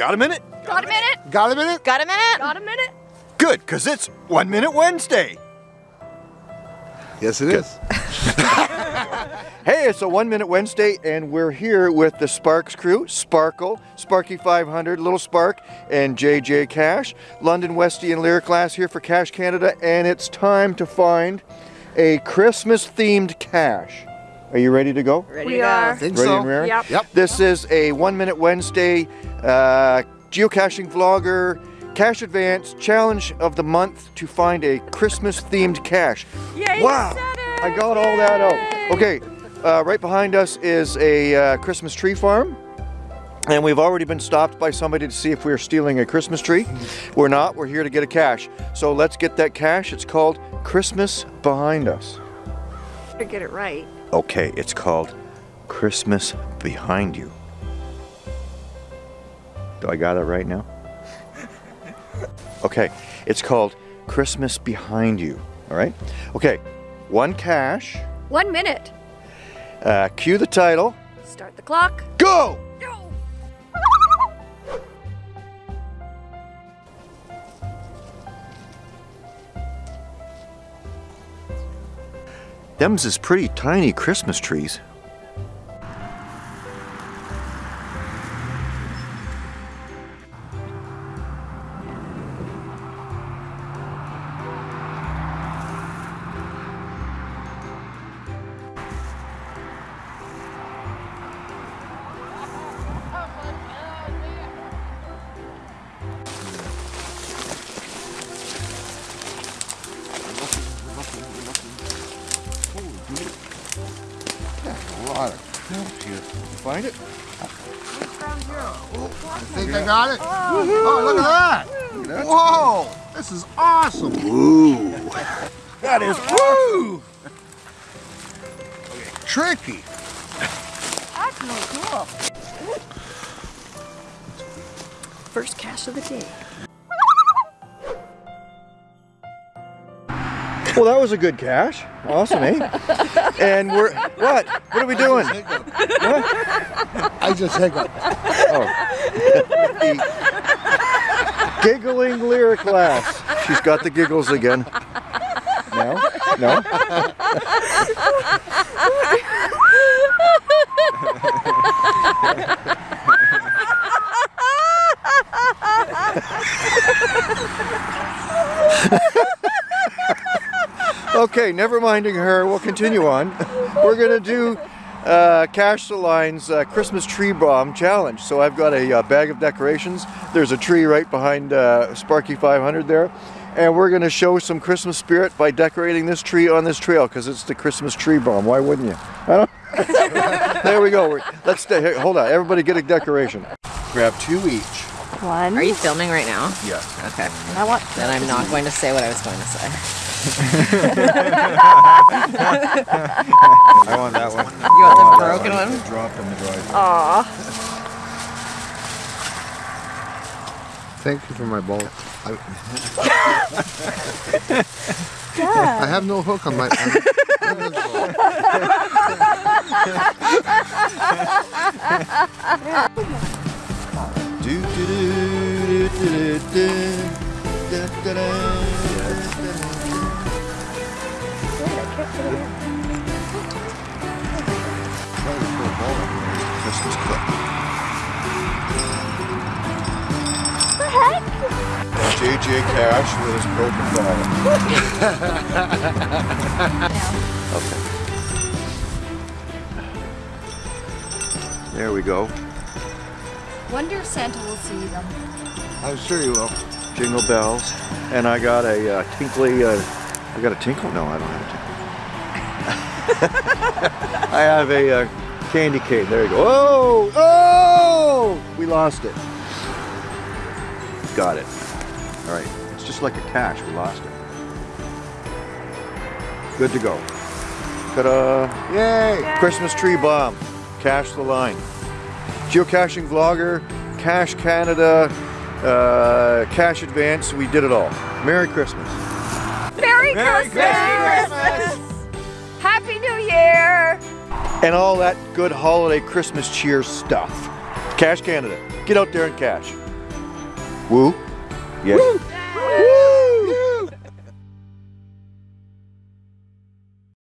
got a minute? Got a minute? Got a minute? Got a minute? Got a minute? Good, because it's One Minute Wednesday. Yes, it is. Hey, it's a One Minute Wednesday, and we're here with the Sparks crew Sparkle, Sparky 500, Little Spark, and JJ Cash. London Westy and Lyric Glass here for Cache Canada, and it's time to find a Christmas themed cache. Are you ready to go? Ready We to go. are. Think Ready so. and raring? Yep. Yep. This is a One Minute Wednesday uh, geocaching vlogger cache advance challenge of the month to find a Christmas themed cache. Yay, wow! you said it. I got all that out. Okay, uh, right behind us is a uh, Christmas tree farm. And we've already been stopped by somebody to see if we're stealing a Christmas tree. We're not, we're here to get a cache. So let's get that cache. It's called Christmas Behind Us. To get it right. Okay, it's called Christmas Behind You. Do I got it right now? Okay, it's called Christmas Behind You. All right? Okay, one cache. One minute. Uh, cue the title. Start the clock. Go! Go. Them's is pretty tiny Christmas trees. A lot of crap here. Find it? I think I got it. Oh, look at that. Whoa, this is awesome. That is Woo! Tricky. That's really cool. First cache of the day. Well, that was a good cache. Awesome, eh? and we're what? What are we doing? I just hiccuped. Oh. The giggling lyric class. She's got the giggles again. No? No? okay, never minding her. We'll continue on. We're gonna do uh, Cache the Lines uh, Christmas Tree Bomb Challenge. So I've got a uh, bag of decorations. There's a tree right behind uh, Sparky 500 there. And we're gonna show some Christmas spirit by decorating this tree on this trail because it's the Christmas tree bomb. Why wouldn't you? I don't- there we go. We're, let's stay. Here, hold on. Everybody get a decoration. Grab two each. One. Are you filming right now? Yes. Okay. I want. Then I'm not going to say what I was going to say. I want that one. You want the oh, broken one? Drop in the driveway. Aw. Thank you for my ball. I, I have no hook on my. On, on this ball. Do, do, do, do, do, do, JJ Cash with his broken ball. okay. There we go. Wonder if Santa will see them. I'm sure you will. Jingle bells. And I got a uh, tinkly, uh, I got a tinkle? No, I don't have a tinkle. I have a uh, candy cane. There you go. Oh, oh! We lost it. Got it. All right. It's just like a cache. We lost it. Good to go. Ta-da! Yay! Christmas tree bomb. Cache the line. Geocaching vlogger, Cache Canada, uh, Cache Advance. We did it all. Merry Christmas. Merry, Christmas! Happy New Year! and all that good holiday Christmas cheer stuff. Cache Canada. Get out there and cache. Woo. Yeah.